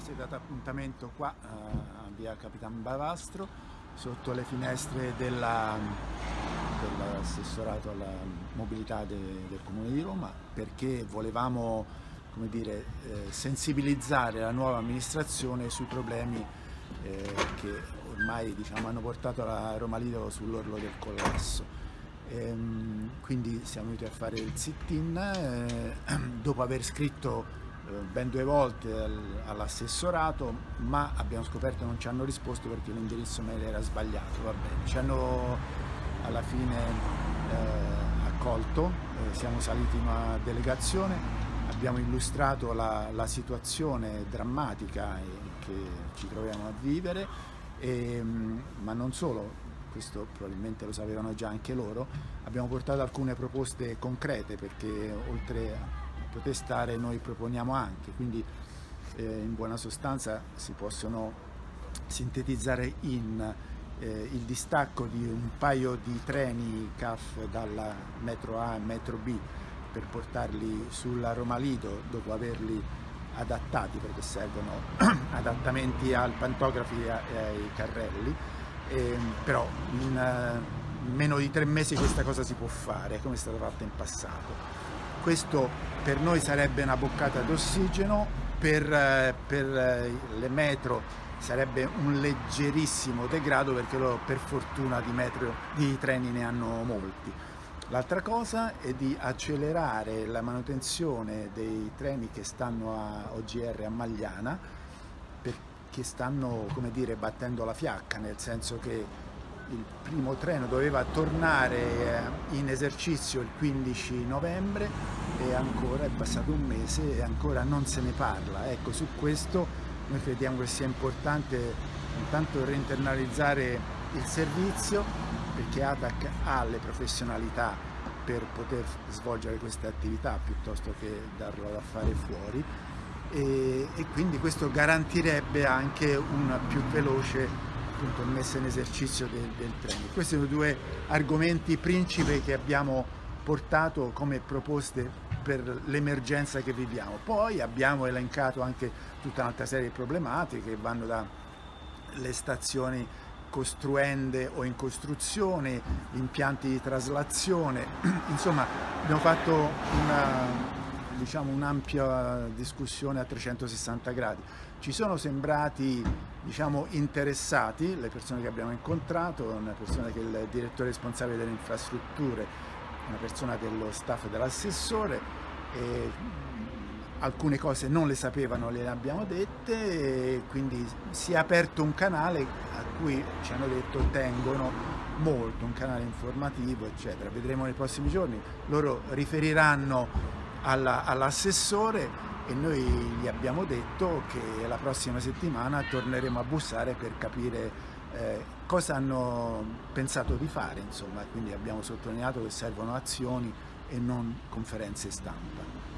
si è dato appuntamento qua a via Capitan Bavastro sotto le finestre dell'assessorato alla mobilità de, del Comune di Roma perché volevamo dire, eh, sensibilizzare la nuova amministrazione sui problemi eh, che ormai diciamo, hanno portato la Roma Lido sull'orlo del collasso. Ehm, quindi siamo venuti a fare il sit-in eh, dopo aver scritto eh, ben due volte all'assessorato, ma abbiamo scoperto che non ci hanno risposto perché l'indirizzo mail era sbagliato, va bene. Ci hanno alla fine eh, accolto, eh, siamo saliti in una delegazione, abbiamo illustrato la, la situazione drammatica che ci troviamo a vivere, e, ma non solo, questo probabilmente lo sapevano già anche loro, abbiamo portato alcune proposte concrete perché oltre a protestare noi proponiamo anche, quindi eh, in buona sostanza si possono sintetizzare in eh, il distacco di un paio di treni CAF dalla metro A e metro B per portarli sulla Roma Lido dopo averli adattati perché servono adattamenti al pantografi e ai carrelli, eh, però in, uh, meno di tre mesi questa cosa si può fare come è stata fatta in passato. Questo per noi sarebbe una boccata d'ossigeno, per, eh, per, eh, le metro sarebbe un leggerissimo degrado perché loro per fortuna di, metro, di treni ne hanno molti. L'altra cosa è di accelerare la manutenzione dei treni che stanno a OGR a Magliana perché stanno come dire, battendo la fiacca, nel senso che il primo treno doveva tornare eh, in esercizio il 15 novembre e ancora è passato un mese e ancora non se ne parla. Ecco, su questo noi crediamo che sia importante intanto reinternalizzare il servizio perché ATAC ha le professionalità per poter svolgere queste attività piuttosto che darlo da fare fuori e, e quindi questo garantirebbe anche una più veloce appunto messa in esercizio del, del treno. Questi sono due argomenti principi che abbiamo portato come proposte per l'emergenza che viviamo. Poi abbiamo elencato anche tutta un'altra serie di problematiche che vanno dalle stazioni costruende o in costruzione, impianti di traslazione, insomma abbiamo fatto una diciamo, un'ampia discussione a 360 gradi. Ci sono sembrati diciamo, interessati le persone che abbiamo incontrato, una persona che è il direttore responsabile delle infrastrutture, una persona dello staff dell'assessore, alcune cose non le sapevano, le abbiamo dette, e quindi si è aperto un canale a cui ci hanno detto tengono molto, un canale informativo eccetera. Vedremo nei prossimi giorni, loro riferiranno all'assessore e noi gli abbiamo detto che la prossima settimana torneremo a bussare per capire eh, cosa hanno pensato di fare, insomma, quindi abbiamo sottolineato che servono azioni e non conferenze stampa.